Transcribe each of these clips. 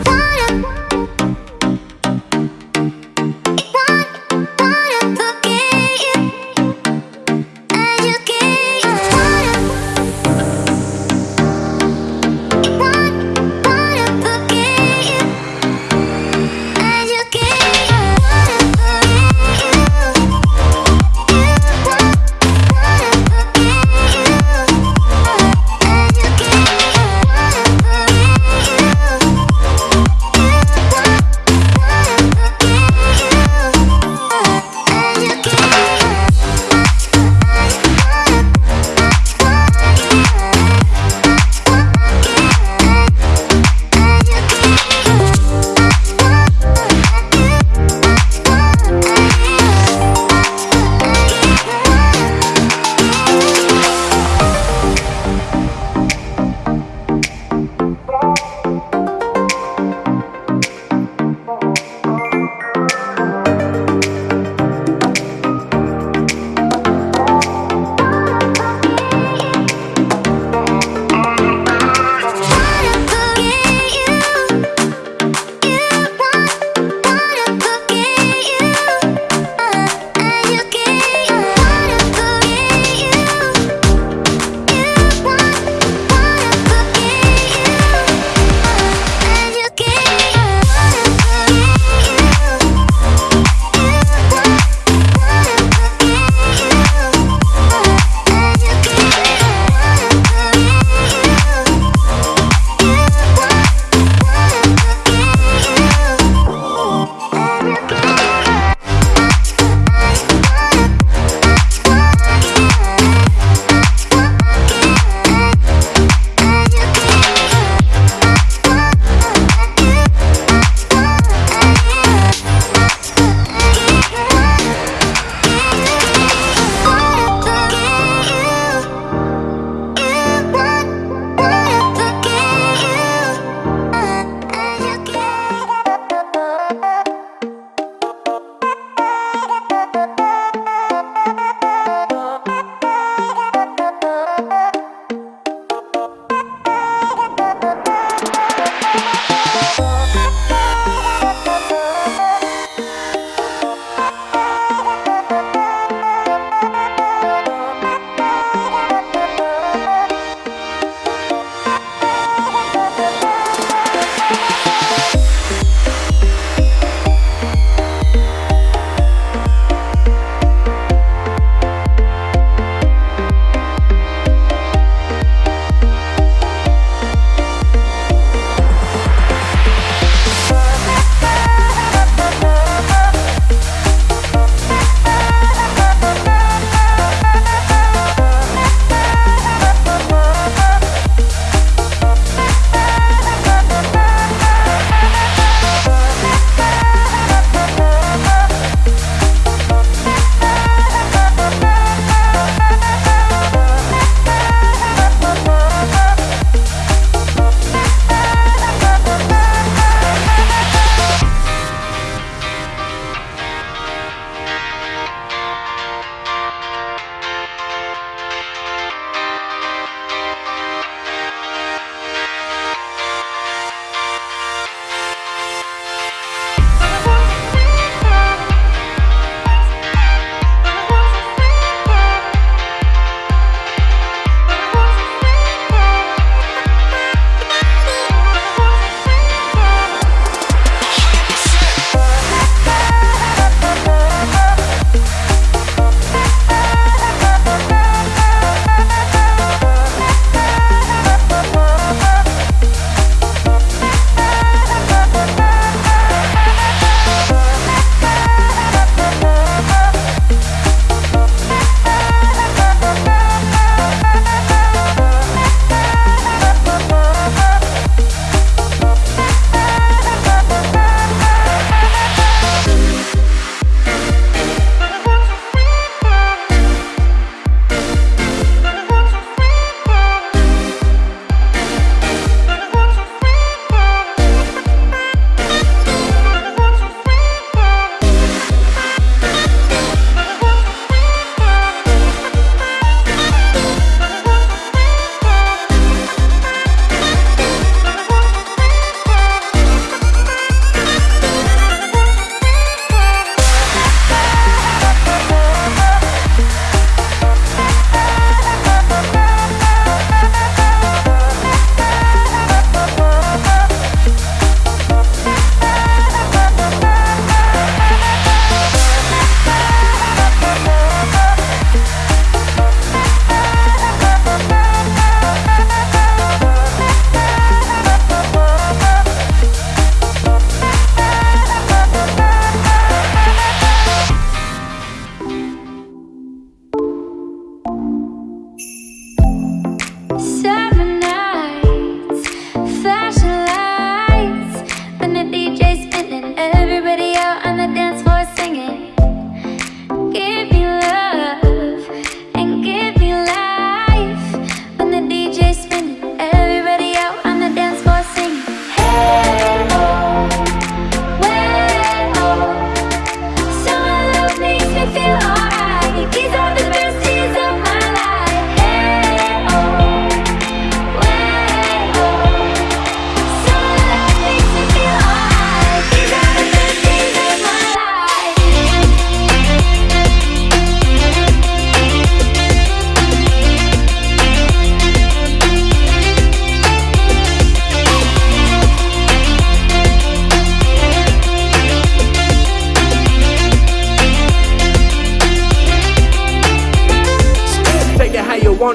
Bye.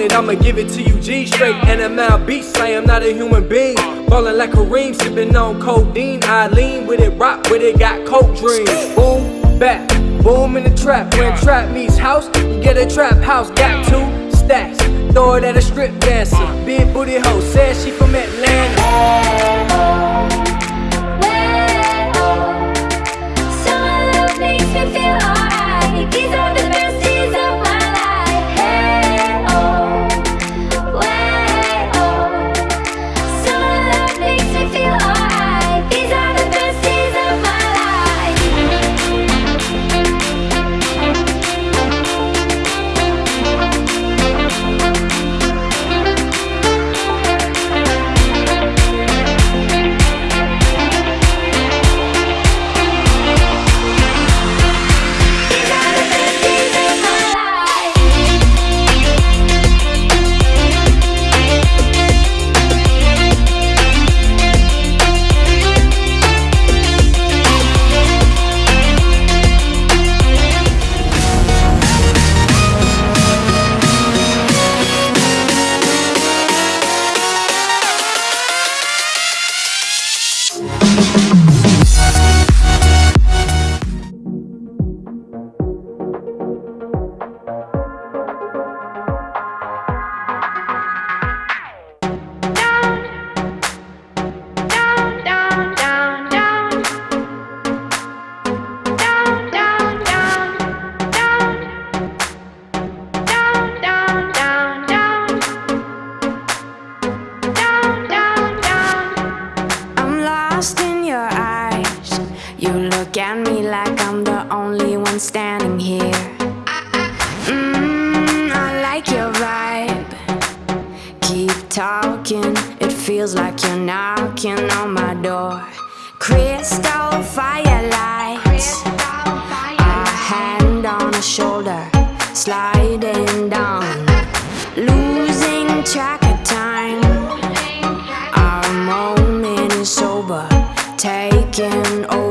It, I'ma give it to you G straight. NML beats, I am not a human being. Ballin' like Kareem, sippin' on codeine. I lean with it, rock with it, got coke dreams. Boom, back, boom in the trap. When trap meets house, you get a trap house. Got two stacks, throw it at a strip dancer. Big booty hoe, said she from Atlanta. Lost in your eyes. You look at me like I'm the only one standing here. Mmm, I like your vibe. Keep talking, it feels like you're knocking on my door. Crystal firelights, a hand on a shoulder, sliding down, losing track taking over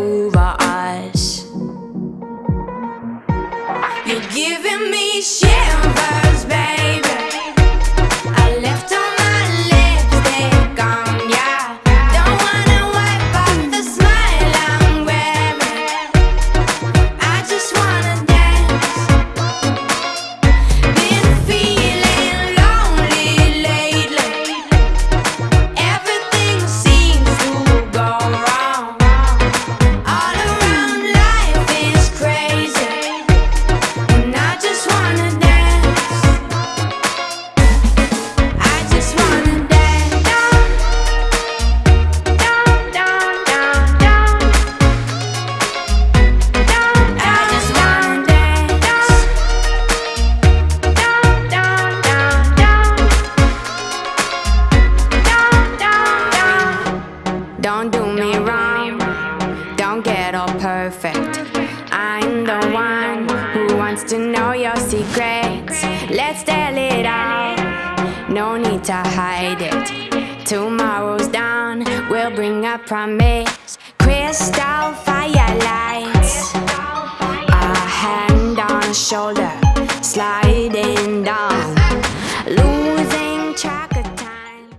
Let's tell it all, no need to hide it. Tomorrow's dawn will bring a promise. Crystal firelights, a hand on a shoulder, sliding.